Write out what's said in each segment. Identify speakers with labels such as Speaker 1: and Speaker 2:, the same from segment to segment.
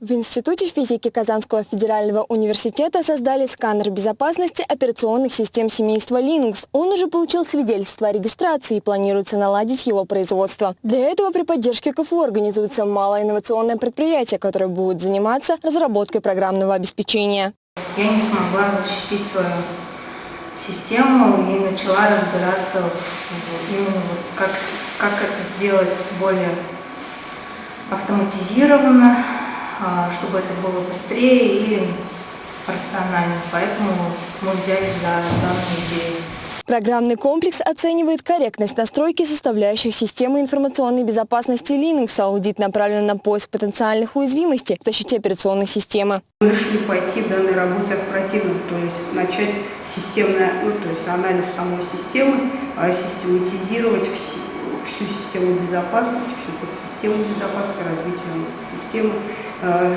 Speaker 1: В Институте физики Казанского федерального университета создали сканер безопасности операционных систем семейства Linux. Он уже получил свидетельство о регистрации и планируется наладить его производство. Для этого при поддержке КФУ организуется малоинновационное предприятие, которое будет заниматься разработкой программного обеспечения.
Speaker 2: Я не смогла защитить свою систему и начала разбираться именно как, как это сделать более автоматизированно, а, чтобы это было быстрее и рационально. Поэтому мы взялись за данную идею.
Speaker 1: Программный комплекс оценивает корректность настройки составляющих системы информационной безопасности Linux. Аудит направлен на поиск потенциальных уязвимостей в защите операционной системы.
Speaker 3: Мы решили пойти в данной работе оперативно, то есть начать системный, ну, то есть анализ самой системы, а систематизировать всю, всю систему безопасности, всю подсистему безопасности, развитие системы. Э,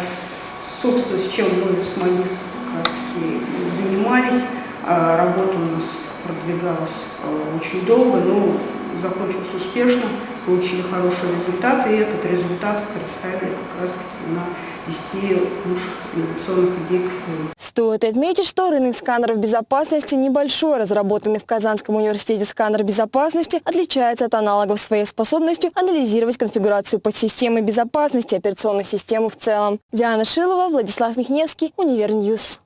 Speaker 3: собственно, с чем мы с магистром как раз таки занимались, а работа у нас продвигалась э, очень долго, но закончилась успешно, получили хорошие результаты, и этот результат представили как раз таки на 10 лучших инновационных идей КФУ.
Speaker 1: Стоит отметить, что рынок сканеров безопасности небольшой. Разработанный в Казанском университете сканер безопасности отличается от аналогов своей способностью анализировать конфигурацию подсистемы безопасности операционных систем в целом. Диана Шилова, Владислав Михневский, Univer News.